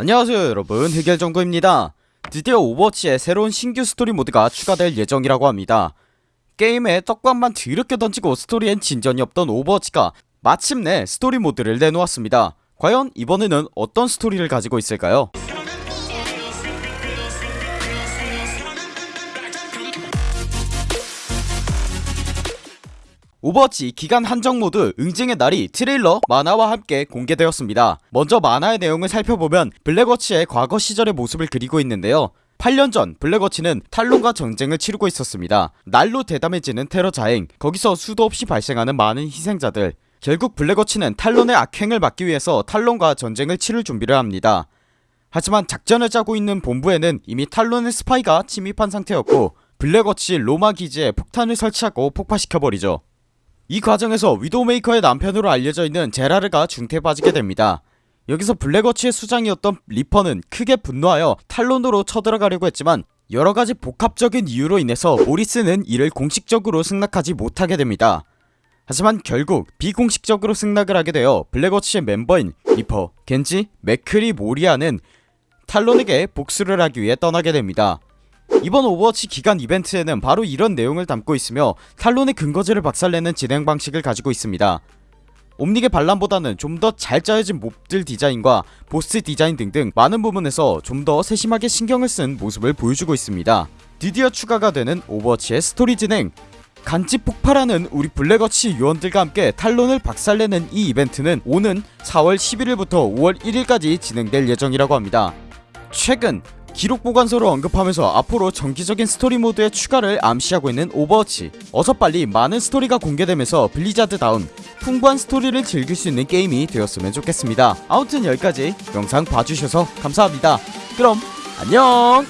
안녕하세요 여러분. 해결정구입니다. 드디어 오버워치에 새로운 신규 스토리 모드가 추가될 예정이라고 합니다. 게임에 떡밥만 드럽게 던지고 스토리엔 진전이 없던 오버워치가 마침내 스토리 모드를 내놓았습니다. 과연 이번에는 어떤 스토리를 가지고 있을까요? 오버워치 기간 한정 모드 응징의 날이 트레일러 만화와 함께 공개되었습니다. 먼저 만화의 내용을 살펴보면 블랙워치의 과거 시절의 모습을 그리고 있는데요. 8년 전 블랙워치는 탈론과 전쟁을 치르고 있었습니다. 날로 대담해지는 테러 자행 거기서 수도 없이 발생하는 많은 희생자들. 결국 블랙워치는 탈론의 악행을 막기 위해서 탈론과 전쟁을 치를 준비를 합니다. 하지만 작전을 짜고 있는 본부에는 이미 탈론의 스파이가 침입한 상태였고 블랙워치 로마 기지에 폭탄을 설치하고 폭파시켜버리죠 이 과정에서 위도우메이커의 남편으로 알려져 있는 제라르가 중태에 빠지게 됩니다. 여기서 블랙워치의 수장이었던 리퍼는 크게 분노하여 탈론으로 쳐들어가려고 했지만 여러가지 복합적인 이유로 인해서 모리슨은 이를 공식적으로 승낙하지 못하게 됩니다. 하지만 결국 비공식적으로 승낙을 하게 되어 블랙워치의 멤버인 리퍼, 겐지, 맥크리, 모이라는 탈론에게 복수를 하기 위해 떠나게 됩니다 이번 오버워치 기간 이벤트에는 바로 이런 내용을 담고 있으며 탈론의 근거지를 박살내는 진행 방식을 가지고 있습니다. 옴닉의 반란보다는 좀 더 잘 짜여진 mob들 디자인과 보스 디자인 등등 많은 부분에서 좀 더 세심하게 신경을 쓴 모습을 보여주고 있습니다. 드디어 추가가 되는 오버워치의 스토리 진행. 간지 폭발하는 우리 블랙워치 요원들과 함께 탈론을 박살내는 이 이벤트는 오는 4월 11일부터 5월 1일까지 진행될 예정이라고 합니다. 최근 기록 보관서를 언급하면서 앞으로 정기적인 스토리 모드의 추가를 암시하고 있는 오버워치. 어서 빨리 많은 스토리가 공개되면서 블리자드다운 풍부한 스토리를 즐길 수 있는 게임이 되었으면 좋겠습니다. 아무튼 여기까지 영상 봐주셔서 감사합니다. 그럼 안녕